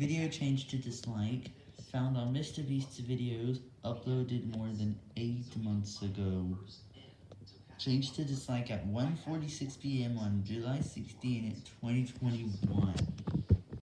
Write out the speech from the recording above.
Video changed to dislike, found on MrBeast's videos, uploaded more than 8 months ago. Changed to dislike at 1.46pm on July 16, 2021.